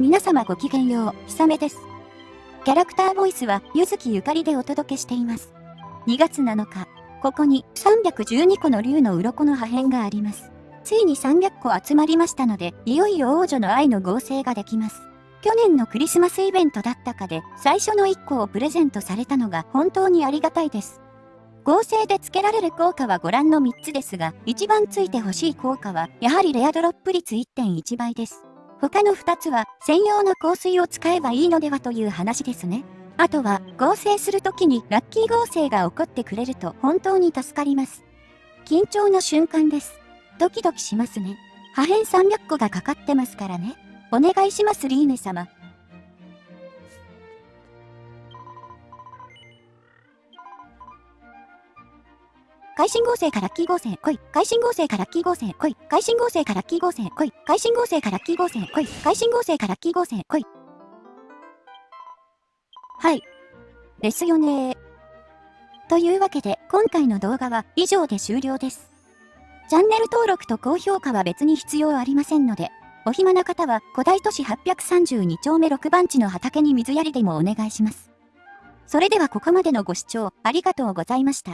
皆様ごきげんよう、ひさめです。キャラクターボイスは、ゆずきゆかりでお届けしています。2月7日、ここに312個の竜の鱗の破片があります。ついに300個集まりましたので、いよいよ王女の愛の合成ができます。去年のクリスマスイベントだったかで、最初の1個をプレゼントされたのが本当にありがたいです。合成で付けられる効果はご覧の3つですが、一番ついてほしい効果は、やはりレアドロップ率1.1倍です。他の2つは、専用の香水を使えばいいのではという話ですね。あとは、合成するときにラッキー合成が起こってくれると本当に助かります。緊張の瞬間です。ドキドキしますね。破片300個がかかってますからね。お願いしますリーネ様。会心合成からキー合成、来い。会心合成からキー合成、来い。会心合成からキー合成、来い。会心合成からキー合成、来い。会心合成からキー合成、来い。はい。ですよねというわけで、今回の動画は以上で終了です。チャンネル登録と高評価は別に必要ありませんので、お暇な方は古代都市832丁目6番地の畑に水やりでもお願いします。それではここまでのご視聴ありがとうございました。